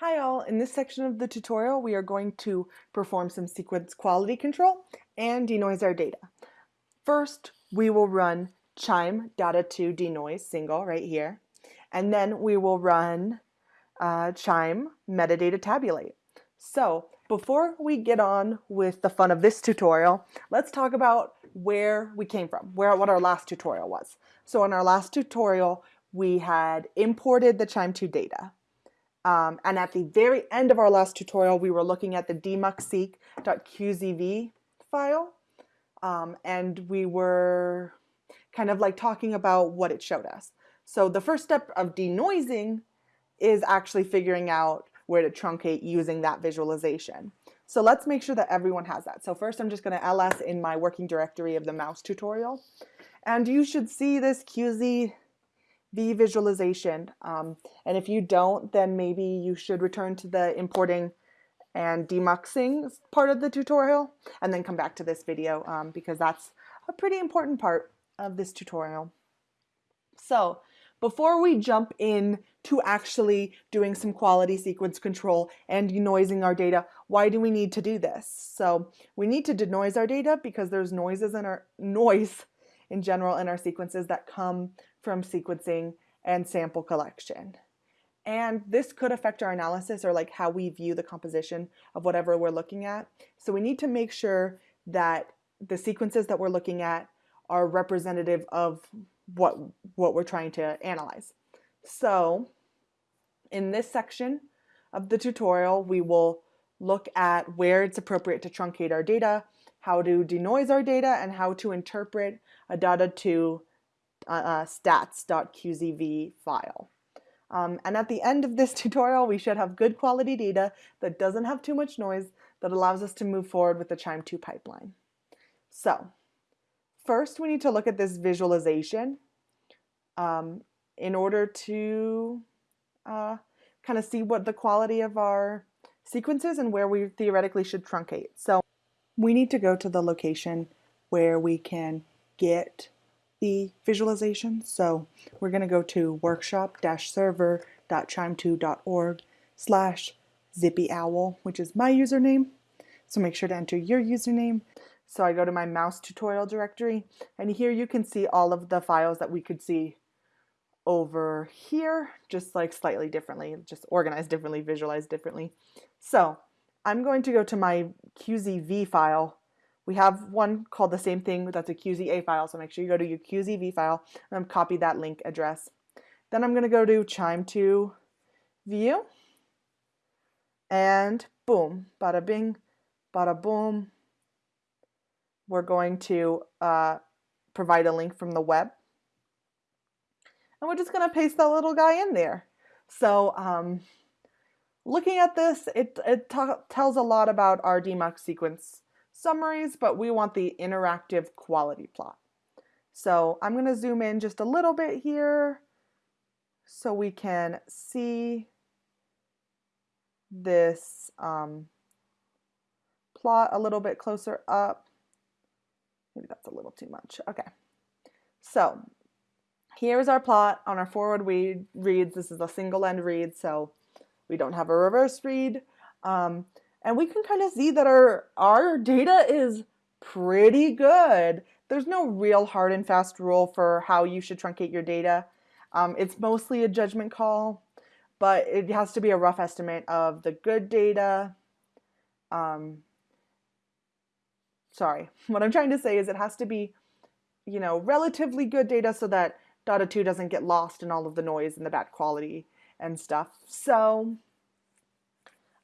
Hi all, in this section of the tutorial we are going to perform some sequence quality control and denoise our data. First we will run QIIME DADA2 denoise single right here and then we will run uh, QIIME metadata tabulate. So before we get on with the fun of this tutorial, let's talk about where we came from, where what our last tutorial was. So in our last tutorial we had imported the QIIME2 data um, and at the very end of our last tutorial, we were looking at the demuxseq.qzv file. Um, and we were kind of like talking about what it showed us. So the first step of denoising is actually figuring out where to truncate using that visualization. So let's make sure that everyone has that. So first I'm just going to ls in my working directory of the mouse tutorial. And you should see this QZ V visualization. Um, and if you don't, then maybe you should return to the importing and demuxing part of the tutorial and then come back to this video um, because that's a pretty important part of this tutorial. So before we jump in to actually doing some quality sequence control and denoising our data, why do we need to do this? So we need to denoise our data because there's noises in our noise in general in our sequences that come from sequencing and sample collection. And this could affect our analysis or like how we view the composition of whatever we're looking at. So we need to make sure that the sequences that we're looking at are representative of what, what we're trying to analyze. So in this section of the tutorial, we will look at where it's appropriate to truncate our data, how to denoise our data, and how to interpret a DADA2 uh, uh, stats.qzv file. Um, and at the end of this tutorial, we should have good quality data that doesn't have too much noise that allows us to move forward with the QIIME2 pipeline. So first we need to look at this visualization um, in order to uh, kind of see what the quality of our sequences and where we theoretically should truncate. So we need to go to the location where we can get the visualization. So we're going to go to workshop-server.qiime2.org slash zippyowl, which is my username. So make sure to enter your username. So I go to my mouse tutorial directory and here you can see all of the files that we could see over here, just like slightly differently, just organized differently, visualized differently. So I'm going to go to my QZV file we have one called the same thing, that's a QZA file, so make sure you go to your QZV file and copy that link address. Then I'm going to go to QIIME2 view, and boom, bada bing, bada boom. We're going to uh, provide a link from the web. And we're just going to paste that little guy in there. So um, looking at this, it, it tells a lot about our demux sequence summaries, but we want the interactive quality plot. So I'm going to zoom in just a little bit here so we can see this um, plot a little bit closer up. Maybe that's a little too much. Okay. So here's our plot on our forward read reads. This is a single end read, so we don't have a reverse read. Um, and we can kind of see that our, our data is pretty good. There's no real hard and fast rule for how you should truncate your data. Um, it's mostly a judgment call, but it has to be a rough estimate of the good data. Um, sorry, what I'm trying to say is it has to be, you know, relatively good data so that DADA 2 doesn't get lost in all of the noise and the bad quality and stuff. So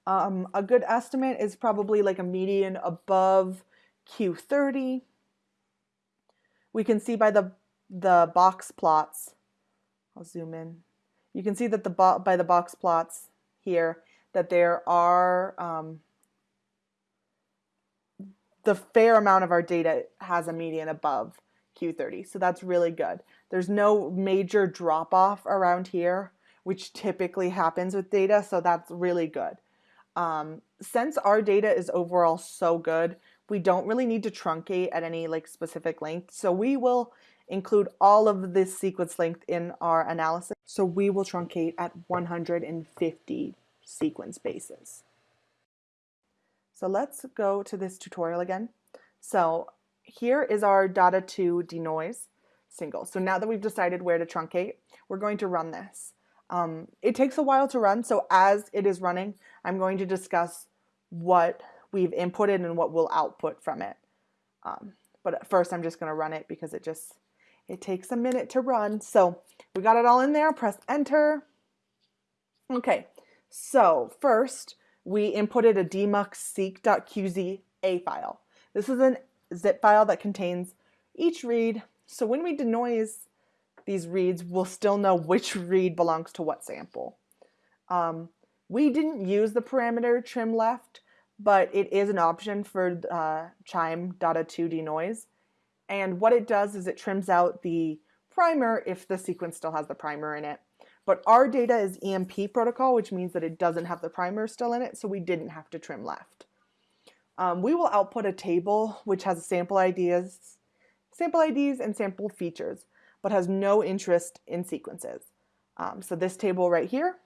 um, a good estimate is probably like a median above Q30. We can see by the, the box plots, I'll zoom in, you can see that the by the box plots here that there are um, the fair amount of our data has a median above Q30. So that's really good. There's no major drop off around here, which typically happens with data. So that's really good. Um, since our data is overall so good, we don't really need to truncate at any like specific length. So we will include all of this sequence length in our analysis. So we will truncate at 150 sequence bases. So let's go to this tutorial again. So here is our DADA2 denoise single. So now that we've decided where to truncate, we're going to run this. Um, it takes a while to run, so as it is running, I'm going to discuss what we've inputted and what we'll output from it. Um, but first I'm just going to run it because it just, it takes a minute to run. So we got it all in there, press enter. Okay, so first we inputted a demuxseq.qza file. This is a zip file that contains each read. So when we denoise these reads, we'll still know which read belongs to what sample. Um, we didn't use the parameter trim left, but it is an option for uh, QIIME DADA2 denoise. And what it does is it trims out the primer if the sequence still has the primer in it. But our data is EMP protocol, which means that it doesn't have the primer still in it, so we didn't have to trim left. Um, we will output a table which has sample IDs, sample IDs and sample features, but has no interest in sequences. Um, so this table right here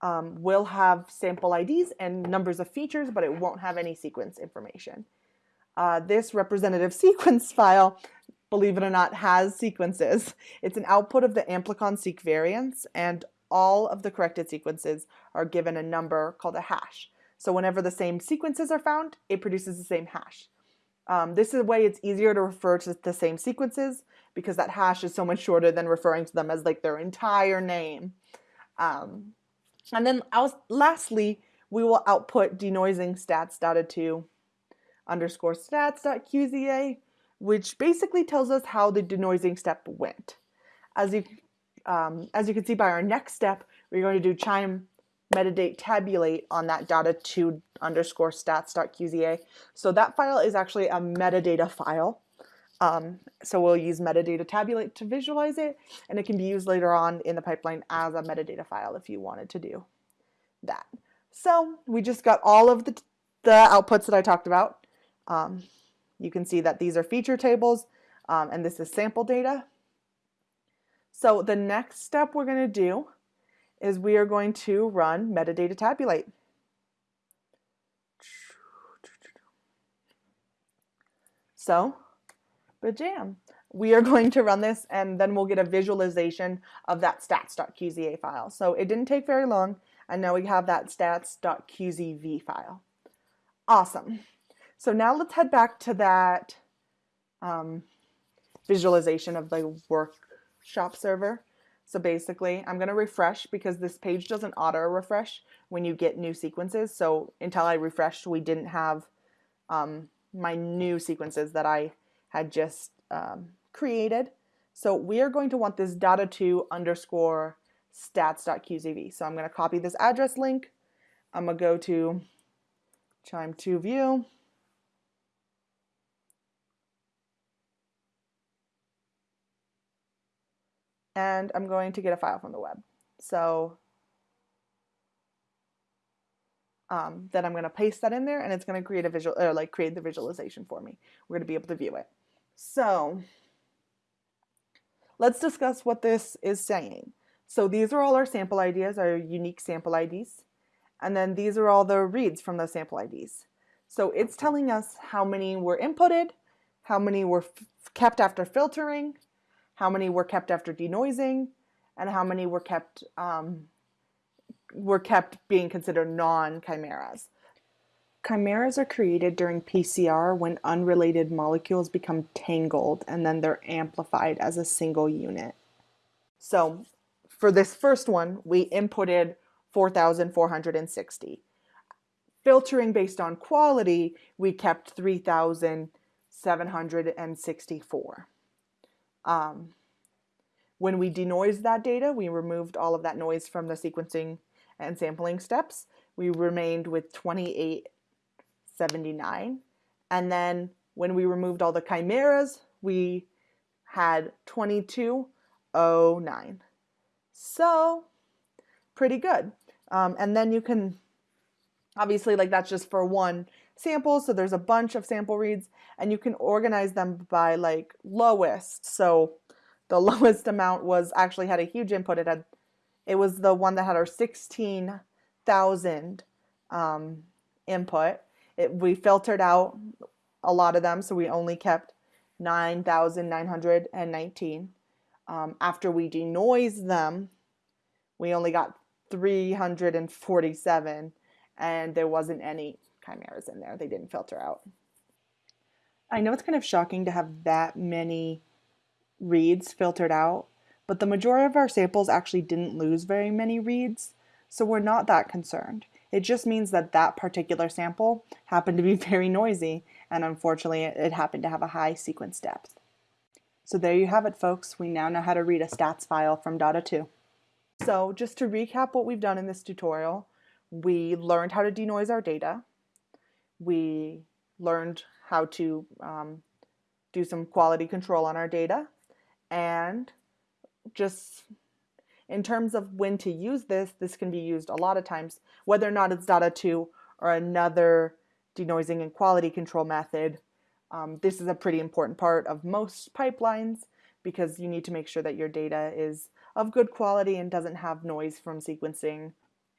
um, will have sample IDs and numbers of features, but it won't have any sequence information. Uh, this representative sequence file believe it or not, has sequences. It's an output of the amplicon seq variance, and all of the corrected sequences are given a number called a hash. So whenever the same sequences are found, it produces the same hash. Um, this is a way it's easier to refer to the same sequences because that hash is so much shorter than referring to them as like their entire name. Um, and then lastly, we will output denoising stats DADA2 underscore stats.qza which basically tells us how the denoising step went. As you, um, as you can see by our next step, we're going to do QIIME metadate tabulate on that DADA2 underscore stats.qza. So that file is actually a metadata file. Um, so we'll use metadata tabulate to visualize it, and it can be used later on in the pipeline as a metadata file if you wanted to do that. So we just got all of the, the outputs that I talked about. Um, you can see that these are feature tables um, and this is sample data. So the next step we're going to do is we are going to run metadata tabulate. So, bajam. We are going to run this and then we'll get a visualization of that stats.qza file. So it didn't take very long and now we have that stats.qzv file. Awesome. So now let's head back to that um, visualization of the workshop server. So basically, I'm going to refresh because this page doesn't auto refresh when you get new sequences. So until I refreshed, we didn't have um, my new sequences that I had just um, created. So we are going to want this DADA2 underscore stats.qzv. So I'm going to copy this address link. I'm going to go to QIIME2 view. And I'm going to get a file from the web. So um, then I'm going to paste that in there and it's going to create a visual or like create the visualization for me. We're going to be able to view it. So let's discuss what this is saying. So these are all our sample IDs, our unique sample IDs. And then these are all the reads from those sample IDs. So it's telling us how many were inputted, how many were kept after filtering, how many were kept after denoising, and how many were kept um, were kept being considered non-chimeras. Chimeras are created during PCR when unrelated molecules become tangled and then they're amplified as a single unit. So for this first one, we inputted 4,460. Filtering based on quality, we kept 3,764. Um, when we denoised that data, we removed all of that noise from the sequencing and sampling steps. We remained with 2879. And then when we removed all the chimeras, we had 2209. So pretty good. Um, and then you can, obviously like that's just for one sample. So there's a bunch of sample reads and you can organize them by like lowest. So the lowest amount was actually had a huge input. It had, it was the one that had our 16 thousand um, input. It, we filtered out a lot of them, so we only kept 9,919. Um, after we denoised them, we only got 347, and there wasn't any chimeras in there. They didn't filter out. I know it's kind of shocking to have that many reads filtered out, but the majority of our samples actually didn't lose very many reads, so we're not that concerned. It just means that that particular sample happened to be very noisy, and unfortunately it happened to have a high sequence depth. So there you have it folks, we now know how to read a stats file from DADA 2. So just to recap what we've done in this tutorial, we learned how to denoise our data, we learned how to um, do some quality control on our data, and just in terms of when to use this, this can be used a lot of times, whether or not it's DADA 2 or another denoising and quality control method. Um, this is a pretty important part of most pipelines because you need to make sure that your data is of good quality and doesn't have noise from sequencing.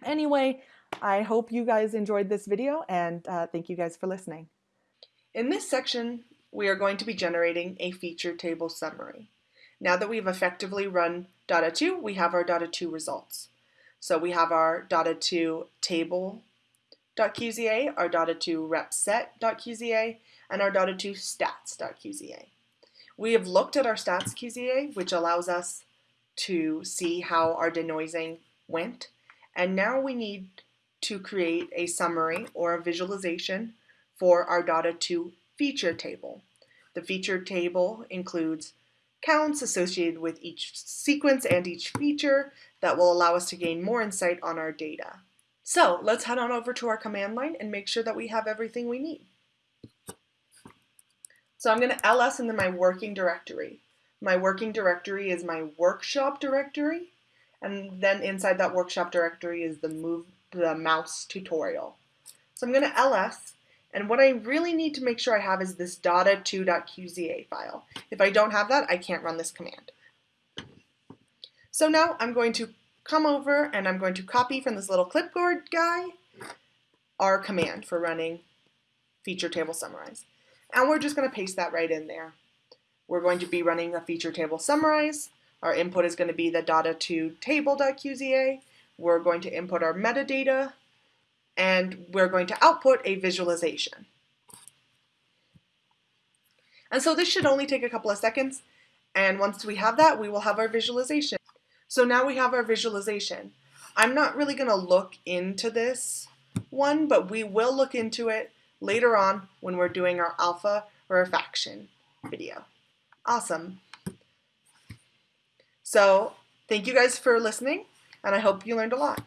Anyway, I hope you guys enjoyed this video and uh, thank you guys for listening. In this section, we are going to be generating a feature table summary. Now that we've effectively run DADA 2, we have our DADA 2 results. So we have our DADA 2 table.qza, our DADA 2 repset.qza, and our DADA 2 stats.qza. We have looked at our stats QZA, which allows us to see how our denoising went. And now we need to create a summary or a visualization for our DADA 2 feature table. The feature table includes counts associated with each sequence and each feature that will allow us to gain more insight on our data. So let's head on over to our command line and make sure that we have everything we need. So I'm going to ls into my working directory. My working directory is my workshop directory, and then inside that workshop directory is the move the mouse tutorial. So I'm going to ls and what I really need to make sure I have is this dada2.qza file. If I don't have that, I can't run this command. So now I'm going to come over and I'm going to copy from this little clipboard guy our command for running feature table summarize. And we're just going to paste that right in there. We're going to be running a feature table summarize. Our input is going to be the dada2 table.qza. We're going to input our metadata and we're going to output a visualization. And so this should only take a couple of seconds, and once we have that, we will have our visualization. So now we have our visualization. I'm not really going to look into this one, but we will look into it later on when we're doing our alpha rarefaction video. Awesome. So thank you guys for listening, and I hope you learned a lot.